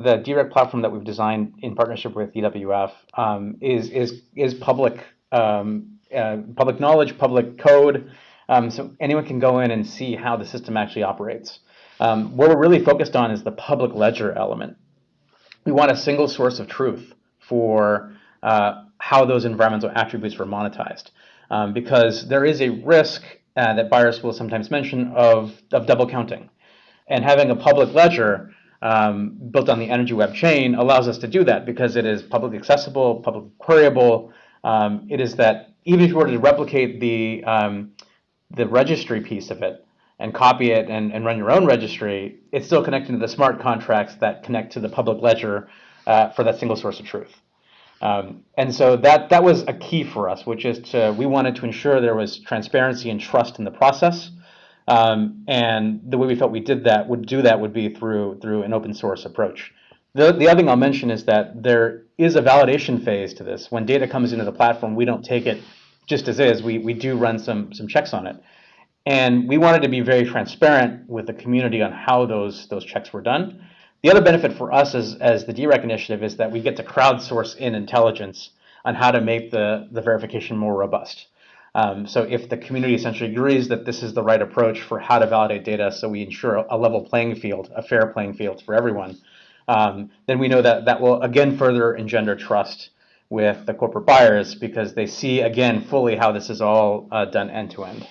the DREC platform that we've designed in partnership with EWF um, is is is public um, uh, public knowledge, public code, um, so anyone can go in and see how the system actually operates. Um, what we're really focused on is the public ledger element. We want a single source of truth for uh, how those environmental attributes were monetized, um, because there is a risk uh, that buyers will sometimes mention of of double counting, and having a public ledger um, built on the Energy Web chain allows us to do that because it is publicly accessible, publicly queryable. Um, it is that even if you were to replicate the um, the registry piece of it and copy it and, and run your own registry, it's still connected to the smart contracts that connect to the public ledger uh, for that single source of truth. Um, and so that that was a key for us, which is to we wanted to ensure there was transparency and trust in the process. Um, and the way we felt we did that would do that would be through through an open source approach. The, the other thing I'll mention is that there is a validation phase to this. When data comes into the platform, we don't take it just as is. We, we do run some, some checks on it. And we wanted to be very transparent with the community on how those, those checks were done. The other benefit for us as, as the DREC initiative is that we get to crowdsource in intelligence on how to make the, the verification more robust. Um, so if the community essentially agrees that this is the right approach for how to validate data so we ensure a level playing field, a fair playing field for everyone, um, then we know that that will again further engender trust with the corporate buyers because they see again fully how this is all uh, done end to end.